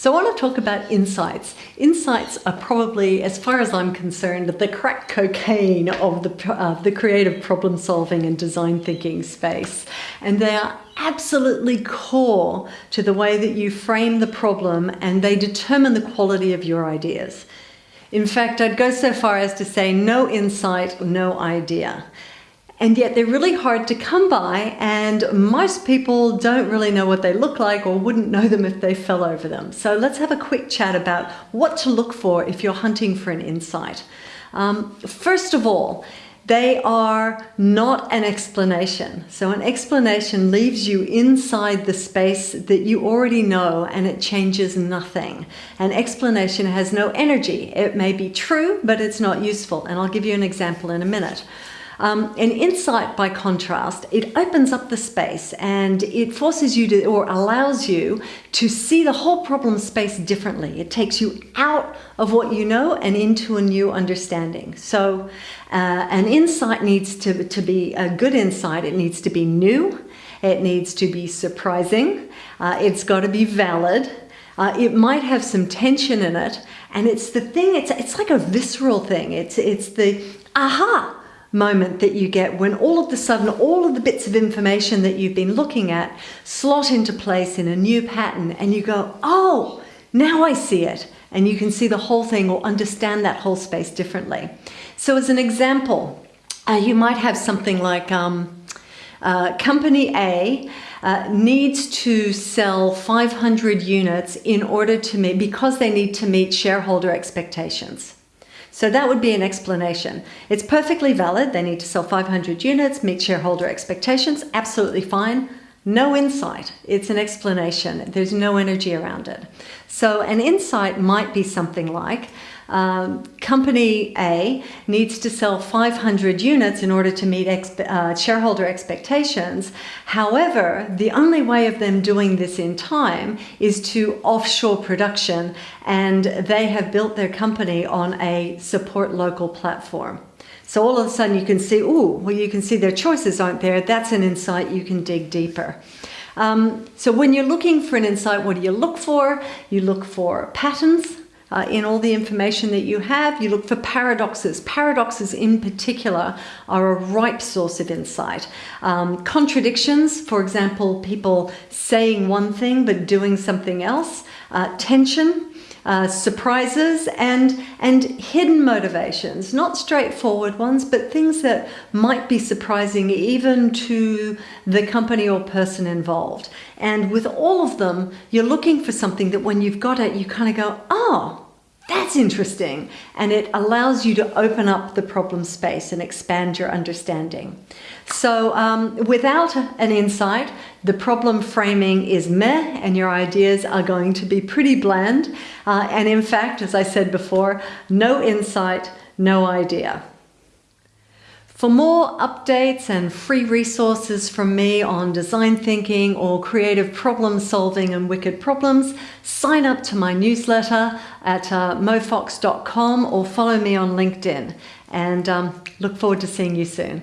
So I want to talk about insights. Insights are probably, as far as I'm concerned, the crack cocaine of the, uh, the creative problem solving and design thinking space. And they are absolutely core to the way that you frame the problem and they determine the quality of your ideas. In fact, I'd go so far as to say no insight, no idea and yet they're really hard to come by and most people don't really know what they look like or wouldn't know them if they fell over them. So let's have a quick chat about what to look for if you're hunting for an insight. Um, first of all, they are not an explanation. So an explanation leaves you inside the space that you already know and it changes nothing. An explanation has no energy. It may be true, but it's not useful. And I'll give you an example in a minute. Um, an insight, by contrast, it opens up the space and it forces you to, or allows you to see the whole problem space differently. It takes you out of what you know and into a new understanding. So uh, an insight needs to, to be a good insight. It needs to be new. It needs to be surprising. Uh, it's got to be valid. Uh, it might have some tension in it, and it's the thing. It's it's like a visceral thing. It's it's the aha moment that you get when all of the sudden all of the bits of information that you've been looking at slot into place in a new pattern and you go, oh, now I see it. And you can see the whole thing or understand that whole space differently. So as an example, uh, you might have something like um, uh, company A uh, needs to sell 500 units in order to meet, because they need to meet shareholder expectations. So that would be an explanation. It's perfectly valid. They need to sell 500 units, meet shareholder expectations. Absolutely fine. No insight. It's an explanation. There's no energy around it. So an insight might be something like, um, company A needs to sell 500 units in order to meet expe uh, shareholder expectations. However, the only way of them doing this in time is to offshore production and they have built their company on a support local platform. So all of a sudden you can see, oh, well, you can see their choices aren't there. That's an insight you can dig deeper. Um, so when you're looking for an insight, what do you look for? You look for patterns, uh, in all the information that you have. You look for paradoxes. Paradoxes in particular are a ripe source of insight. Um, contradictions, for example, people saying one thing but doing something else. Uh, tension, uh, surprises and and hidden motivations not straightforward ones but things that might be surprising even to the company or person involved. And with all of them you're looking for something that when you've got it you kind of go oh that's interesting. And it allows you to open up the problem space and expand your understanding. So um, without an insight, the problem framing is meh and your ideas are going to be pretty bland. Uh, and in fact, as I said before, no insight, no idea. For more updates and free resources from me on design thinking or creative problem solving and wicked problems, sign up to my newsletter at uh, mofox.com or follow me on LinkedIn. And um, look forward to seeing you soon.